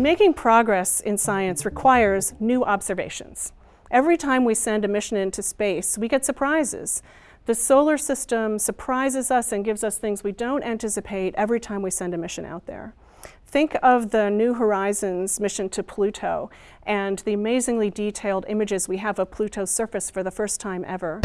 Making progress in science requires new observations. Every time we send a mission into space, we get surprises. The solar system surprises us and gives us things we don't anticipate every time we send a mission out there. Think of the New Horizons mission to Pluto and the amazingly detailed images we have of Pluto's surface for the first time ever.